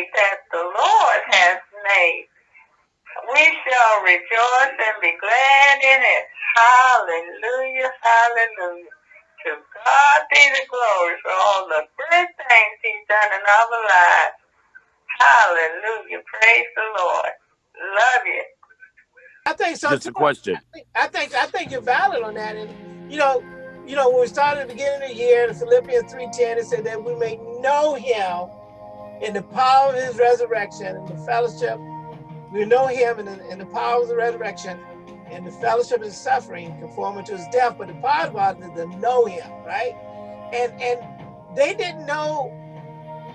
day that the Lord has made. We shall rejoice and be glad in it. Hallelujah, hallelujah. To God be the glory for all the good things he's done in our lives. Hallelujah. Praise the Lord. Love you. I think so. Just too. a question. I think I think you're valid on that. And you know, you know, when we started at the beginning of the year, the Philippians 3:10, it said that we may know him in the power of his resurrection and the fellowship. We know him in the, in the power of the resurrection and the fellowship of his suffering, conforming to his death. But the part about it is to know him, right? And and they didn't know.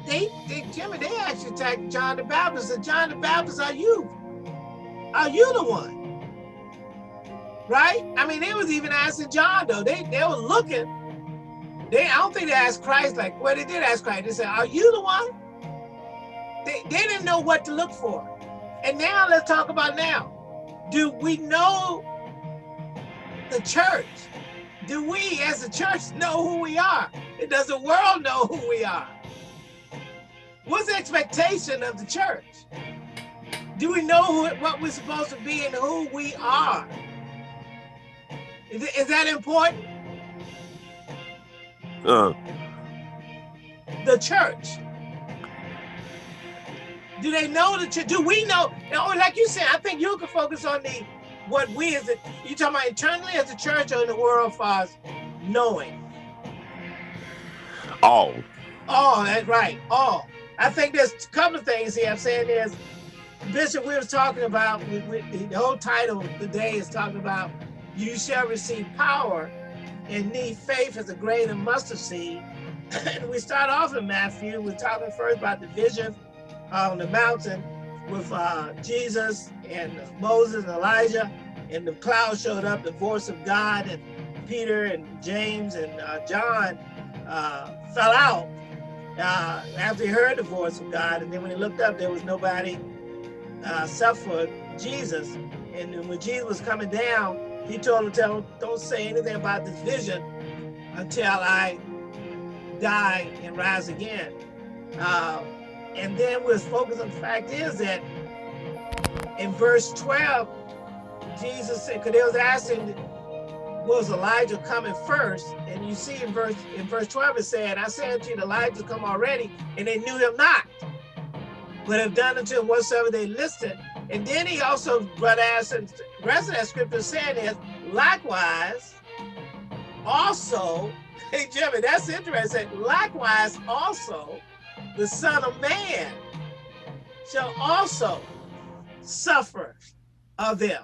They, they Jimmy, they actually attacked John the Baptist. And John the Baptist, are you? Are you the one? right? I mean, they was even asking John though. They they were looking. They I don't think they asked Christ like, well, they did ask Christ. They said, "Are you the one?" They they didn't know what to look for. And now let's talk about now. Do we know the church? Do we as a church know who we are? Does the world know who we are? What's the expectation of the church? Do we know who, what we're supposed to be and who we are? Is, is that important? Uh, The church. Do they know that church? Do we know? Or oh, like you said, I think you can focus on the what we as a you talking about internally as a church or in the world as far as knowing. all. Oh, that's right. Oh, I think there's a couple of things here. I'm saying there's Bishop. We was talking about we, we, the whole title today is talking about you shall receive power and need faith as a grain of mustard seed. and we start off in Matthew. We're talking first about the vision on the mountain with uh, Jesus and Moses and Elijah, and the cloud showed up, the voice of God, and Peter and James and uh, John uh, fell out uh, after he heard the voice of God. And then when he looked up, there was nobody uh, except for Jesus. And when Jesus was coming down, he told him, tell, don't say anything about this vision until I die and rise again. Uh, and then we're focused on the fact is that in verse 12, Jesus said, because they was asking, was Elijah coming first? And you see in verse in verse 12 it said, I said to you, Elijah come already, and they knew him not, but have done unto him whatsoever they listed. And then he also, brother asked, and the rest of that scripture saying is, likewise, also, hey Jimmy, that's interesting. Likewise, also, the Son of Man shall also suffer of them.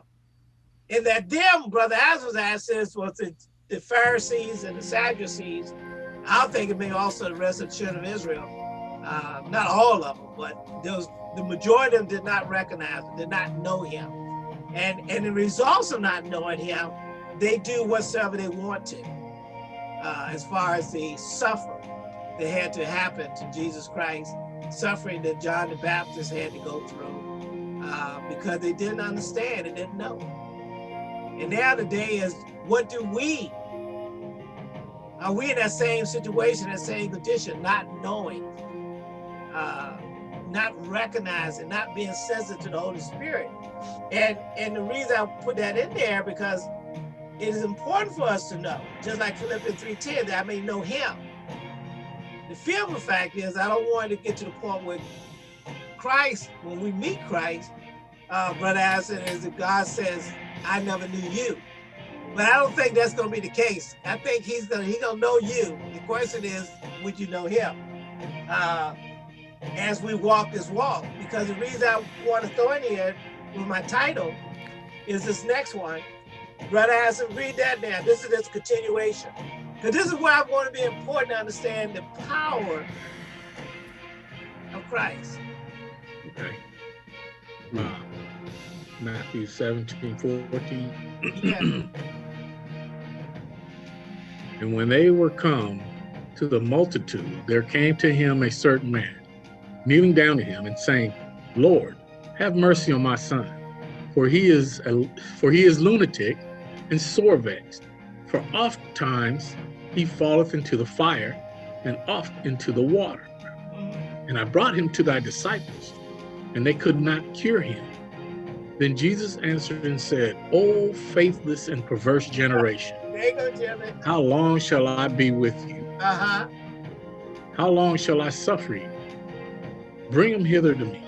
And that them, Brother asked this, was the, the Pharisees and the Sadducees. I think it may also the rest of the children of Israel. Uh, not all of them, but was, the majority of them did not recognize him, did not know him. And, and the results of not knowing him, they do whatsoever they want to. Uh, as far as the suffer that had to happen to Jesus Christ, suffering that John the Baptist had to go through uh, because they didn't understand and didn't know. And now the day is, what do we, are we in that same situation, that same condition, not knowing, uh, not recognizing, not being sensitive to the Holy Spirit? And, and the reason I put that in there because it is important for us to know, just like Philippians 3.10, that I may know him. The fearful fact is I don't want to get to the point where Christ, when we meet Christ, uh, Brother Allison, is that God says, I never knew you. But I don't think that's going to be the case. I think he's going to he gonna know you. The question is, would you know him? Uh, as we walk this walk. Because the reason I want to throw in here with my title is this next one. Brother Allison, read that now. This is its continuation. Because this is where I want to be important to understand the power of Christ. Okay. Uh, Matthew 17, 14. Yeah. And when they were come to the multitude, there came to him a certain man, kneeling down to him and saying, Lord, have mercy on my son, for he is a, for he is lunatic and sore vexed. For oft times he falleth into the fire and oft into the water. and I brought him to thy disciples, and they could not cure him. Then Jesus answered and said, O faithless and perverse generation, go, how long shall I be with you? Uh-huh. How long shall I suffer you? Bring him hither to me.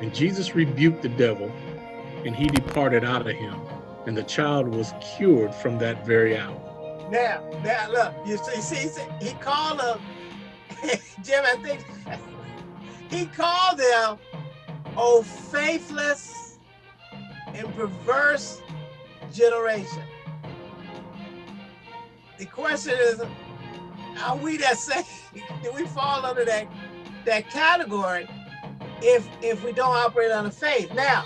And Jesus rebuked the devil, and he departed out of him, and the child was cured from that very hour. Now, now look, you see, see, see he called them, Jim, I think he called them, oh, faithless and perverse generation. The question is, are we that same? Do we fall under that that category if if we don't operate on the faith? Now,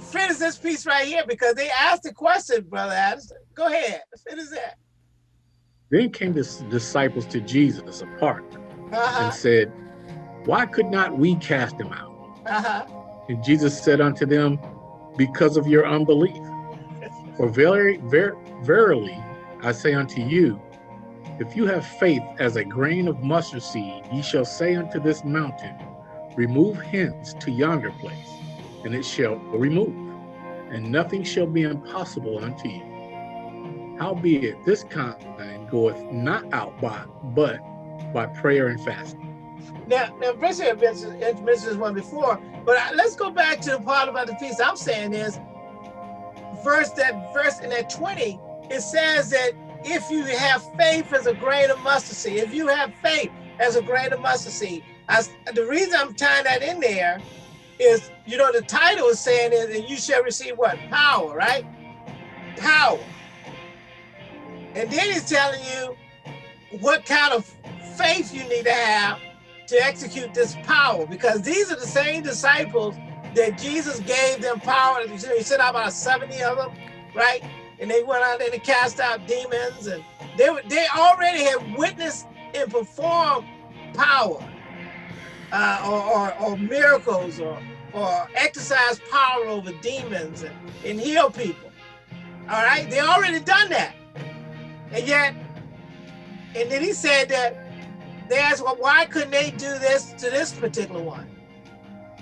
finish this piece right here because they asked the question, brother Adams. Go ahead, finish that. Then came the disciples to Jesus apart Uh-huh, and said, Why could not we cast him out? uh-huh. And Jesus said unto them, Because of your unbelief. For very, ver- verily, I say unto you, if you have faith as a grain of mustard seed, ye shall say unto this mountain, Remove hence to yonder place, and it shall remove, and nothing shall be impossible unto you. Howbeit, this kind goeth not out by, but by prayer and fasting. Now, now, Bishop mentioned this one before, but I, let's go back to the part about the piece I'm saying is, verse that verse in that 20, it says that if you have faith as a grain of mustard seed, if you have faith as a grain of mustard seed, I, the reason I'm tying that in there is, you know, the title is saying is that you shall receive what? Power, right? Power. And then he's telling you what kind of faith you need to have to execute this power because these are the same disciples that Jesus gave them power. He sent out about 70 of them, right? And they went out there to cast out demons and they were, they already had witnessed and performed power uh, or, or, or miracles or, or exercise power over demons and, and heal people. All right, they already done that. And yet, and then he said that they asked, well, why couldn't they do this to this particular one?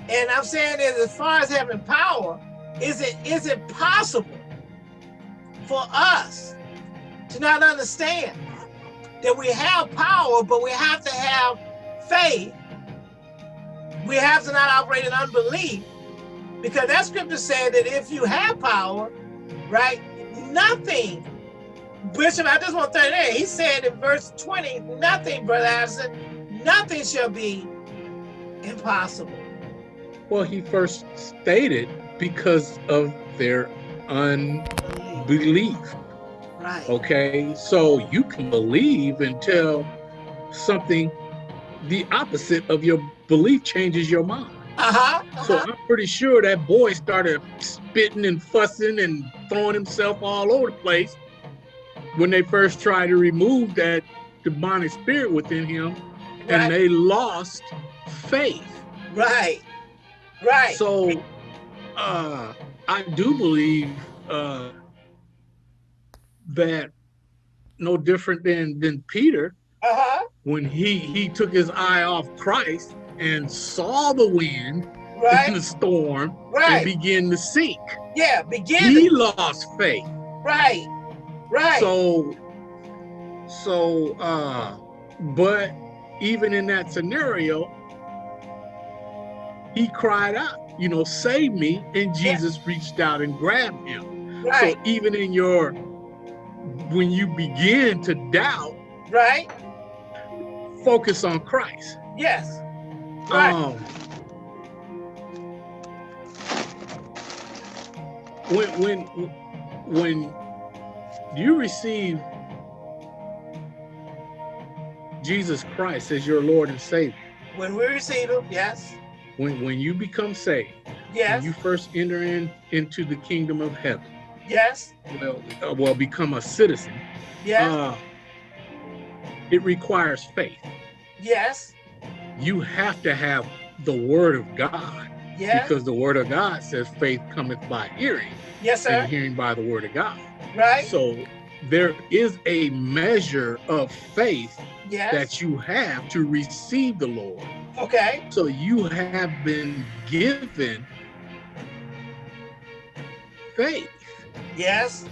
And I'm saying is as far as having power, is it is it possible for us to not understand that we have power, but we have to have faith. We have to not operate in unbelief because that scripture said that if you have power, right, nothing Bishop, I just want to throw in. He said in verse 20, nothing, Brother Addison, nothing shall be impossible. Well, he first stated because of their unbelief. Right. Okay, so you can believe until something the opposite of your belief changes your mind. Uh-huh. So uh-huh. I'm pretty sure that boy started spitting and fussing and throwing himself all over the place when they first tried to remove that demonic spirit within him, right. and they lost faith. right. Right. So uh, I do believe uh, that no different than than Peter uh-huh. when he he took his eye off Christ and saw the wind and Right. the storm right. and began to sink. yeah. Begin. He lost faith. right. Right. So so uh but even in that scenario he cried out, you know, save me and Jesus reached out and grabbed him. right. So even in your when you begin to doubt, right. focus on Christ. Yes. Right. Um, when when when you receive Jesus Christ as your Lord and Savior, when we receive him, yes. when when you become saved, Yes. when you first enter in into the kingdom of heaven, yes. well, uh, well become a citizen, Yes. uh, it requires faith. yes. You have to have the Word of God Because the Word of God says faith cometh by hearing. yes, and hearing by the word of God. Right. So there is a measure of faith Yes. that you have to receive the Lord. okay. So you have been given faith, Yes.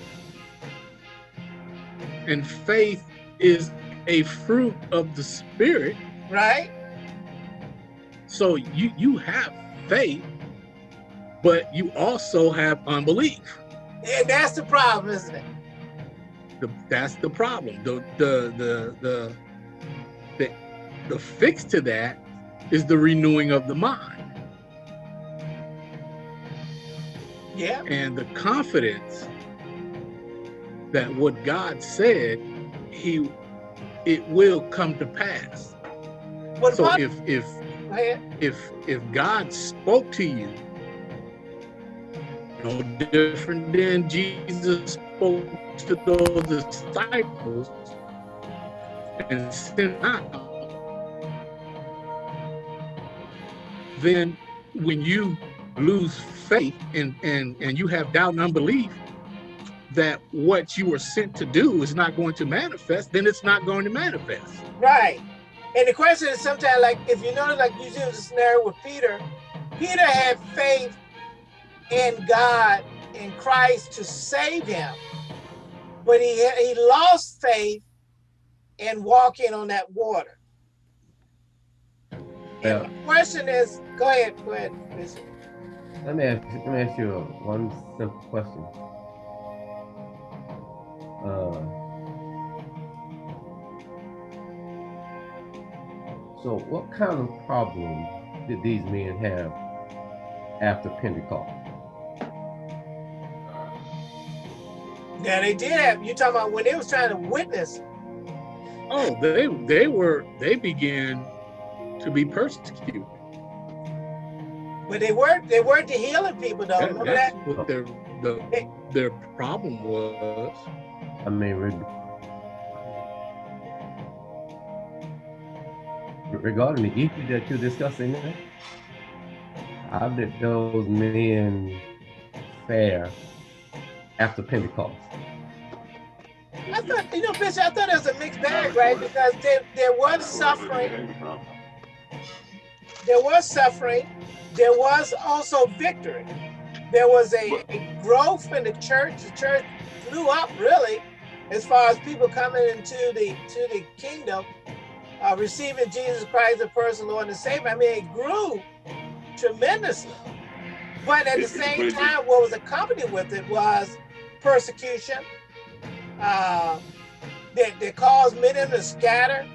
and faith is a fruit of the Spirit. Right. So you you have faith, but you also have unbelief. And that's the problem, isn't it? The, that's the problem. The the the the the the fix to that is the renewing of the mind Yeah. and the confidence that what God said, He it will come to pass. What So if if. If if God spoke to you, no different than Jesus spoke to those disciples and sent out, then when you lose faith and and and you have doubt and unbelief that what you were sent to do is not going to manifest, then it's not going to manifest. Right. And the question is sometimes like if you notice like you use the scenario with Peter, Peter had faith in God in Christ to save him. But he he lost faith in walking on that water. Yeah. And the question is, go ahead, go ahead, Bishop. Let me ask, let me ask you one simple question. Uh, so, what kind of problem did these men have after Pentecost? Yeah, they did have you talking about when they was trying to witness. Oh, they they were they began to be persecuted. But they weren't they weren't the healing people though. That- Remember that's that? what their the, their problem was. I mean, regarding the issue that you're discussing how did those men fare after Pentecost? I thought, you know, Bishop, I thought it was a mixed bag, right? Because there, there was suffering, there was suffering, there was also victory. There was a, a growth in the church. The church blew up really, as far as people coming into the to the kingdom, uh, receiving Jesus Christ as personal Lord and Savior. I mean, it grew tremendously. But at the same time, what was accompanied with it was persecution, uh, that, that caused many to scatter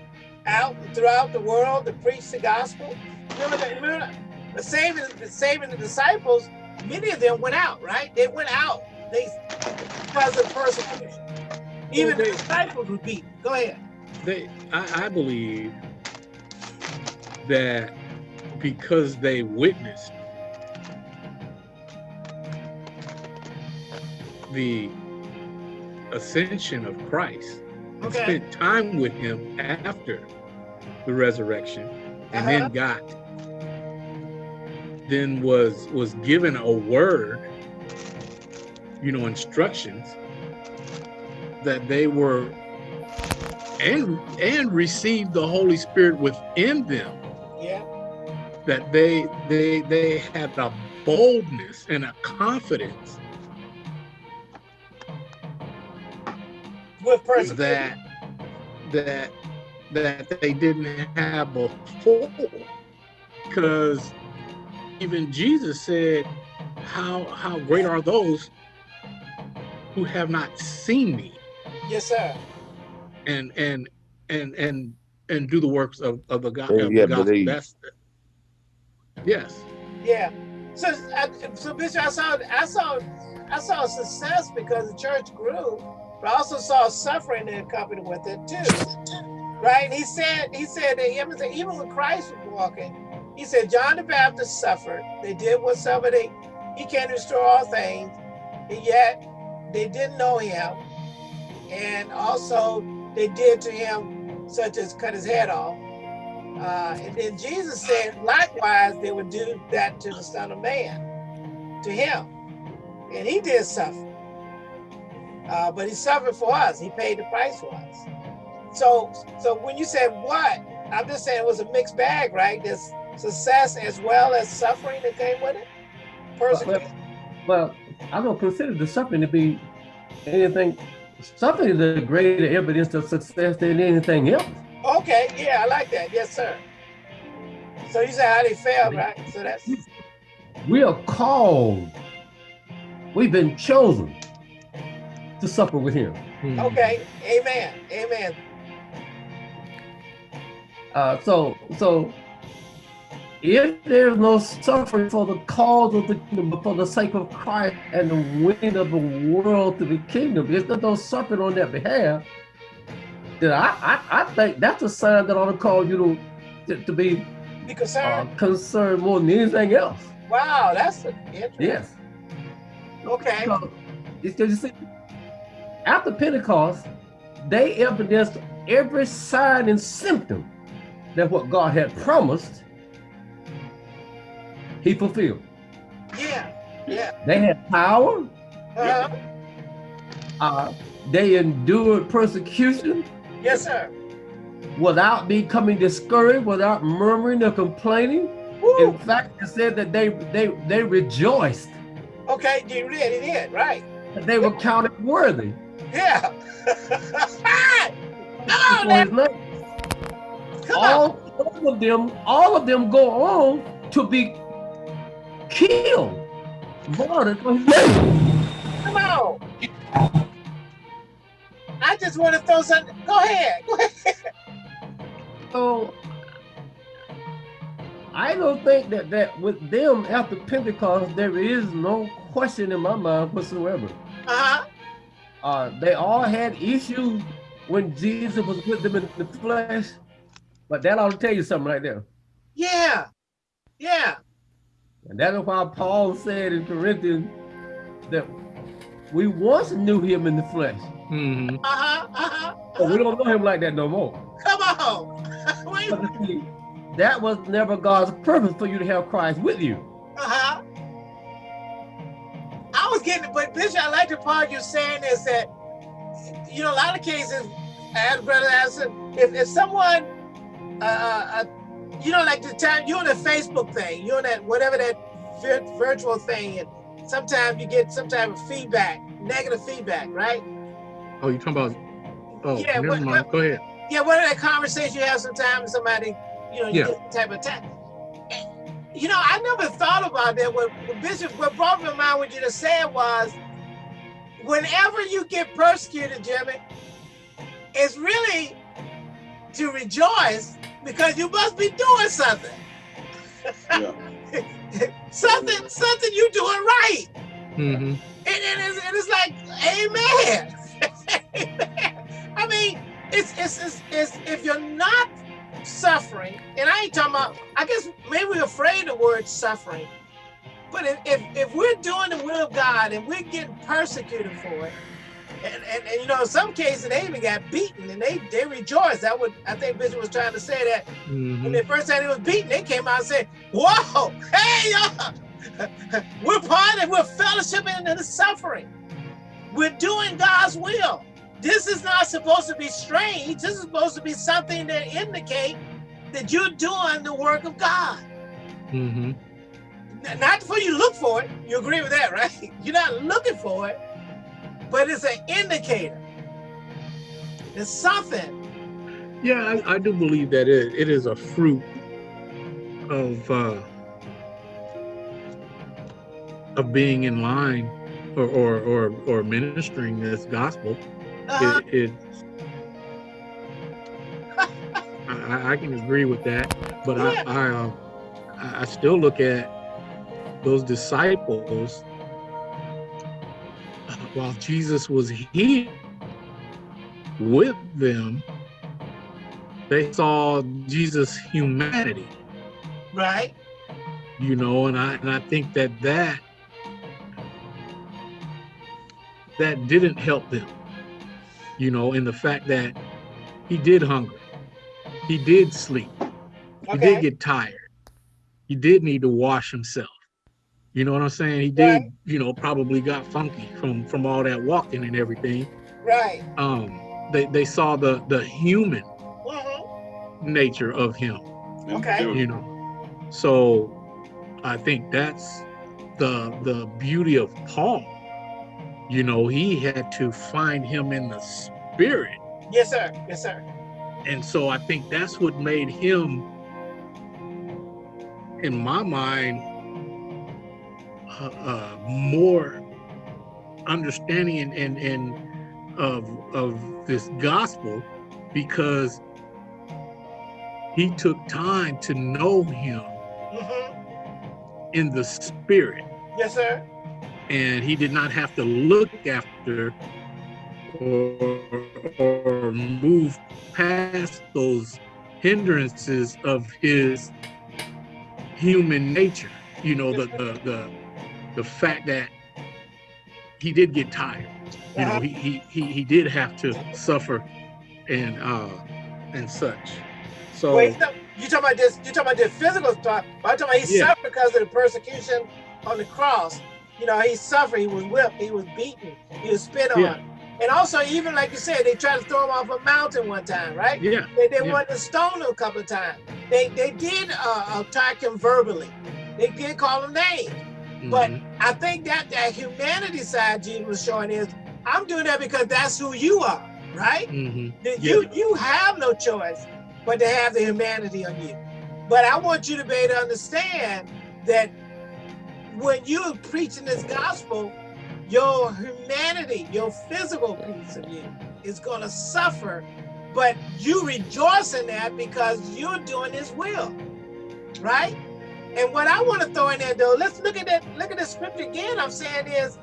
out throughout the world to preach the gospel. Remember, that, remember the saving, the saving the disciples, many of them went out, right? They went out they, because of persecution. Even the disciples were beaten. Go ahead. They I, I believe that because they witnessed the ascension of Christ and spent time with him after the resurrection and Uh-huh. then got then was was given a word you know instructions that they were and and received the holy spirit within them Yeah. that they they they had a boldness and a confidence With persecution. that that that they didn't have before because even jesus said how how great are those who have not seen me Yes, sir. And and and and and do the works of, of the god And of the gospel believe. that's yes Yeah. So, I, so Bishop, I saw, I saw, I saw success because the church grew, but I also saw suffering that accompanied with it too. Right? He said, he said that even, even when Christ was walking, he said John the Baptist suffered. They did what somebody he can't restore all things, and yet they didn't know him, and also they did to him such as cut his head off. Uh, and then Jesus said, likewise, they would do that to the Son of Man, to him. And he did suffer. uh, but he suffered for us. He paid the price for us. So, so when you said what, I'm just saying it was a mixed bag, right? There's success as well as suffering that came with it. Persecution. Well, I don't consider the suffering to be anything. Suffering is a greater evidence of success than anything else. Okay, yeah, I like that. Yes, sir. So you said how they failed, right? So that's We are called. We've been chosen to suffer with him. Mhm. okay. Amen. Amen. Uh, so, so if there's no suffering for the cause of the kingdom, but for the sake of Christ and the winning of the world to the kingdom, if there's no suffering on that behalf, then I, I, I think that's a sign that ought to cause you to, to, to be Be uh, concerned. concerned more than anything else. wow, that's interesting. Yes. Okay. Because it's just, see, after Pentecost, they evidenced every sign and symptom that what God had promised, He fulfilled. Yeah. Yeah. They had power. Uh-huh. Uh, they endured persecution Yes, sir. without becoming discouraged, without murmuring or complaining. Woo. In fact, it said that they they they rejoiced. Okay, you did, he did, right? They were counted worthy. Yeah. Come on, for now. his name. Come on. all, all of them, all of them go on to be killed, martyred for his name. Come on. I just want to throw something. Go ahead. Go ahead. So I don't think that that with them after Pentecost there is no question in my mind whatsoever. Uh-huh. Uh, they all had issues when Jesus was with them in the flesh, but that ought to tell you something right there. Yeah. Yeah. And that is why Paul said in Corinthians that we once knew him in the flesh, Mhm. Uh-huh. Uh-huh. but we don't know him like that no more. Come on. Wait. But you see, that was never God's purpose for you to have Christ with you. Uh-huh. I was getting, but Bishop, I like the part you're saying is that, you know, a lot of cases, as Brother Anderson, if, if someone, uh, uh, you know, like the time you're on the Facebook thing, you're on that, whatever that vir- virtual thing, and sometimes you get some type of feedback, negative feedback, right? Oh, you talking about? Oh, Yeah, never what- mind. Go ahead. Yeah, what are that conversation you have sometimes somebody, you know, you Yeah. get type of attack. You know, I never thought about that. What, what Bishop, what brought me to mind what you just said was, whenever you get persecuted, Jimmy, it's really to rejoice because you must be doing something. something, something you're doing right. hmm And, and, it's, and it's like, amen. amen. I mean, it's, it's, it's, it's, if you're not suffering, and I ain't talking about, I guess maybe we're afraid of the word suffering, but if, if, if we're doing the will of God and we're getting persecuted for it, and, and, and you know, in some cases they even got beaten and they, they rejoiced. That would, I think Bishop was trying to say that hmm when the first time he was beaten, they came out and said, Whoa, hey, y'all, we're part of, we're fellowshipping in the suffering. We're doing God's will. This is not supposed to be strange. This is supposed to be something that indicate that you're doing the work of God. hmm Not for you look for it. You agree with that, right? You're not looking for it, but it's an indicator. It's something. Yeah, I, I do believe that it, it is a fruit of uh, of being in line or or or, or ministering this gospel. Uh-huh. It, it I, I- I can agree with that, but Yeah. I I, uh, I still look at those disciples uh, while Jesus was here with them. They saw Jesus' humanity, right? you know, and I and I think that that that didn't help them, you know, in the fact that he did hunger, he did sleep, he did get tired, he did need to wash himself, You know what I'm saying? He did, Right. you know, probably got funky from from all that walking and everything. Right. Um, they they saw the the human Mhm. nature of him. Okay. you know so i think that's the the beauty of paul you know he had to find him in the spirit Yes, sir. Yes, sir. and so i think that's what made him in my mind uh, uh, more understanding and, and and of of this gospel because he took time to know him hmm in the spirit. Yes, sir. and he did not have to look after or, or move past those hindrances of his human nature. You know the the the, the fact that he did get tired you know he, he he he did have to suffer and uh and such so Wait, you talking about this? You talking about the physical stuff? but I'm talking about he Yeah. suffered because of the persecution on the cross. You know, he suffered. He was whipped. He was beaten. He was spit on. Yeah. And also, even like you said, they tried to throw him off a mountain one time, right? yeah They, they Yeah. wanted to stone him a couple of times. They they did uh, attack him verbally. They did call him names. But mhm, I think that that humanity side Jesus was showing is, I'm doing that because that's who you are, right? mhm, that Yeah. you you have no choice but to have the humanity on you. But I want you to be able to understand that when you're preaching this gospel, your humanity, your physical piece of you is going to suffer, but you rejoice in that because you're doing his will, right? And what I want to throw in there though, let's look at that, look at the scripture again. I'm saying is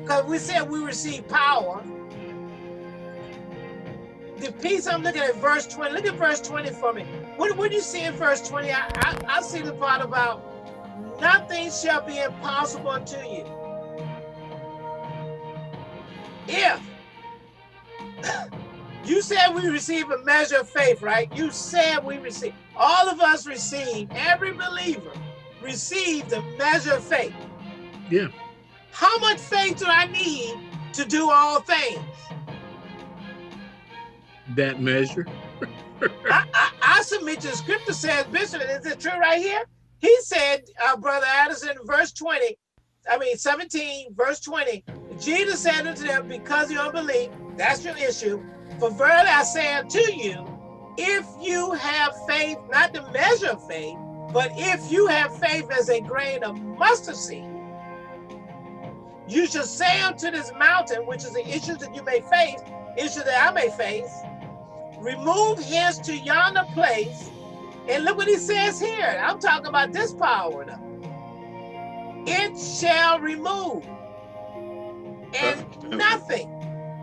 because we said we receive power the piece I'm looking at verse 20. Look at verse 20 for me. What, what do you see in verse 20? I, I, I see the part about nothing shall be impossible unto you. If you said we receive a measure of faith, right? You said we receive. All of us receive, every believer received a measure of faith. Yeah. How much faith do I need to do all things? that measure I, I, I submit to the scripture says, Bishop, is it true right here? He said, uh, Brother Addison, verse 20, I mean 17, verse 20, Jesus said unto them, because of your unbelief, that's your issue. For verily I say unto you, if you have faith, not the measure of faith, but if you have faith as a grain of mustard seed, you shall say unto this mountain, which is the issue that you may face, issue that I may face, remove hence to yonder place. And look what he says here. I'm talking about this power now. It shall remove. And nothing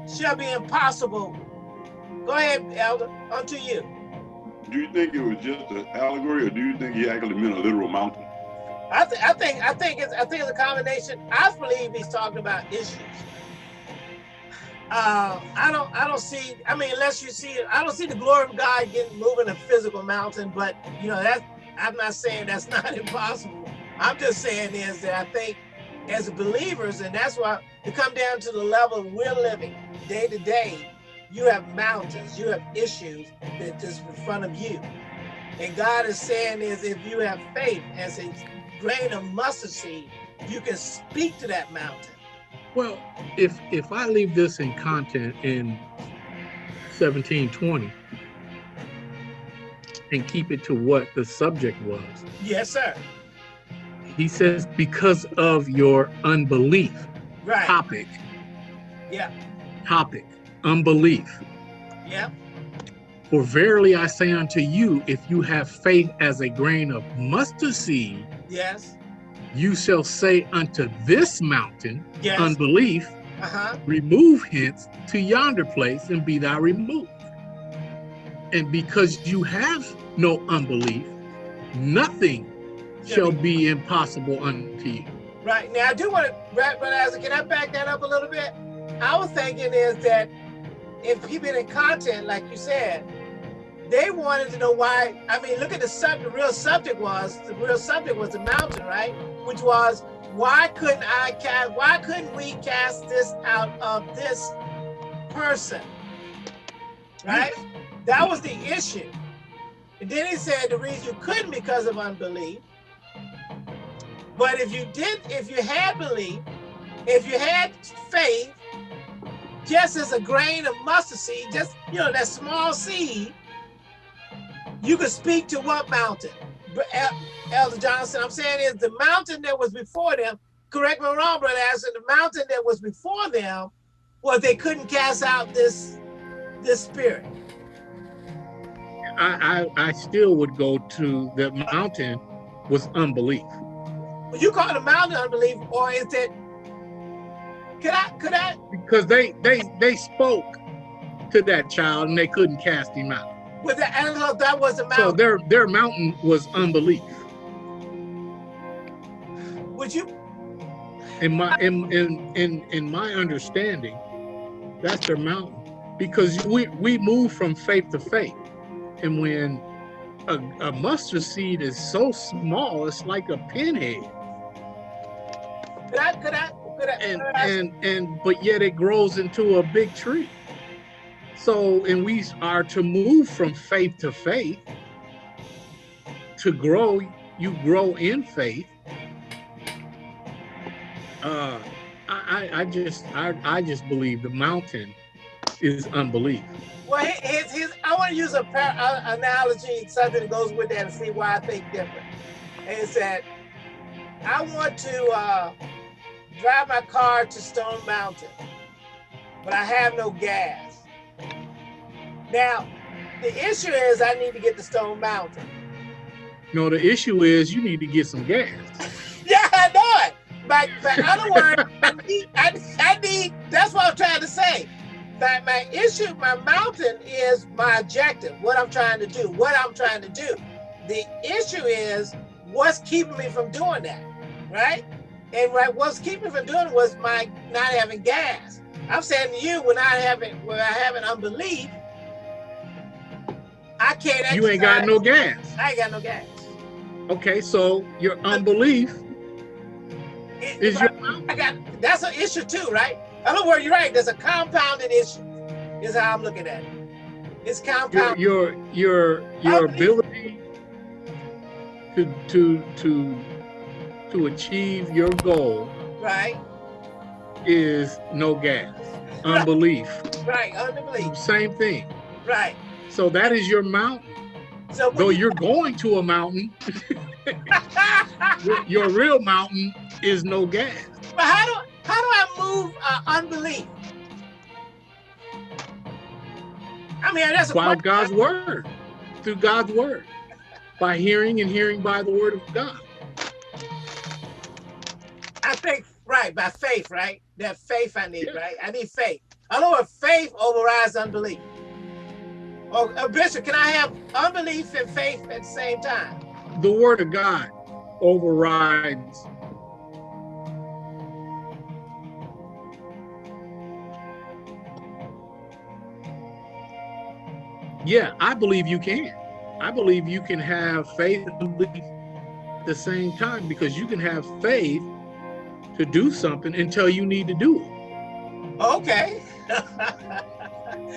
shall be impossible. Go ahead, Elder, unto you. Do you think it was just an allegory, or do you think he actually meant a literal mountain? I, th- I think I think it's I think it's a combination. I believe he's talking about issues. Uh, I don't I don't see. I mean, unless you see, I don't see the glory of God getting moving a physical mountain. But you know, that's I'm not saying that's not impossible. I'm just saying is that I think as believers, and that's why to come down to the level we're living day to day, you have mountains, you have issues that is in front of you. And God is saying is if you have faith as a grain of mustard seed, you can speak to that mountain. Well, if if I leave this in content in 1720 and keep it to what the subject was, Yes, sir. he says, because of your unbelief. Right. Topic. Yeah. Topic. Unbelief. Yeah. For verily I say unto you, if you have faith as a grain of mustard seed, Yes. you shall say unto this mountain, Yes. unbelief, uh-huh. remove hence to yonder place and be thou removed. And because you have no unbelief, nothing shall be impossible unto you. Right. Now I do want to Brother Isaac, can I back that up a little bit? I was thinking is that if people in content, like you said, they wanted to know why. I mean, look at the subject. The real subject was the real subject was the mountain, right? which was, why couldn't I cast, why couldn't we cast this out of this person? Right? That was the issue. And then he said the reason you couldn't because of unbelief. But if you did, if you had belief, if you had faith, just as a grain of mustard seed, just, you know, that small seed, you could speak to what mountain? Uh, Elder Johnson, I'm saying is the mountain that was before them, correct me wrong, brother Ashton, the mountain that was before them was they couldn't cast out this, this spirit. I, I, I still would go to the mountain was unbelief. You call the mountain unbelief, or is it? Could I? Could I? Because they they they spoke to that child and they couldn't cast him out. With the animal, that was a mountain. So their their mountain was unbelief. Would you? In my in in in in my understanding, that's their mountain because we we move from faith to faith. And when a, a mustard seed is so small, it's like a pinhead. Could I, could I, and and and but yet it grows into a big tree. So and we are to move from faith to faith. To grow, you grow in faith. Uh, I I just I I just believe the mountain is unbelief. Well, his, his, I want to use a par uh, analogy, something that goes with that, and see why I think different. It's that I want to uh, drive my car to Stone Mountain, but I have no gas. Now, the issue is I need to get to Stone Mountain. No, the issue is you need to get some gas. Yeah, I know it. But, but in other words, I need, I, I need, that's what I'm trying to say that my issue, my mountain is my objective, what I'm trying to do, what I'm trying to do. The issue is what's keeping me from doing that, right? And right, what's keeping me from doing it was my not having gas. I'm saying to you, when I haven't, when I have an unbelief, I can't. You ain't got no gas. I ain't got no gas. Okay, so your unbelief It- is your I, I got that's an issue too, right? In other words, you're right. There's a compounded issue. Is how I'm looking at it. It's your compounded. your your your ability to to to to achieve your goal right, is no gas unbelief. Right, unbelief, same thing. Right. so that is your mountain. So though you- you're going to a mountain your, real mountain is no gas. But how do how do I move uh, unbelief? I mean, that's a by god's word through god's word by hearing and hearing by the word of god I think right by faith, right? That faith I need, Yeah. right? I need faith. I know what faith overrides unbelief. Oh, uh, Bishop, can I have unbelief and faith at the same time? the word of god overrides Yeah, I believe you can. I believe you can have faith and belief at the same time because you can have faith to do something until you need to do it. Okay.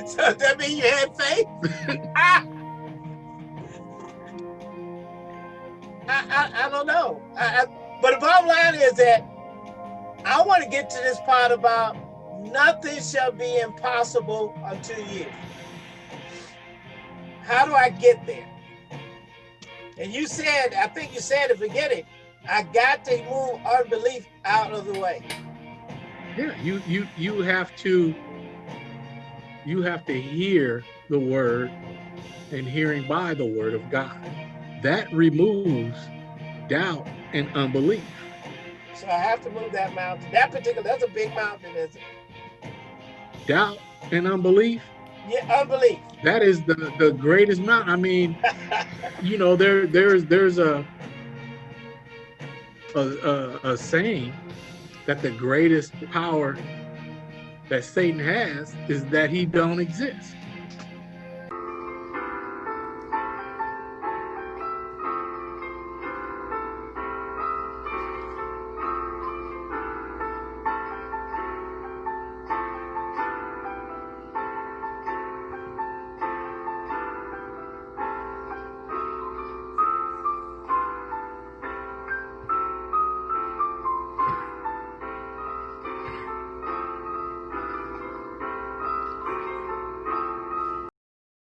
so that mean you had faith? I, I, I don't know. I, I, but the bottom line is that I want to get to this part about nothing shall be impossible unto you. How do I get there? And you said, I think you said at the beginning, I got to move unbelief out of the way. Yeah, you you you have to you have to hear the word and hearing by the word of God. That removes doubt and unbelief. So I have to move that mountain. That particular, that's a big mountain, is it? Doubt and unbelief, Yeah, unbelief. that is the the greatest mountain. I mean, you know, there there's there's a a, a, a saying that the greatest power that Satan has is that he don't exist.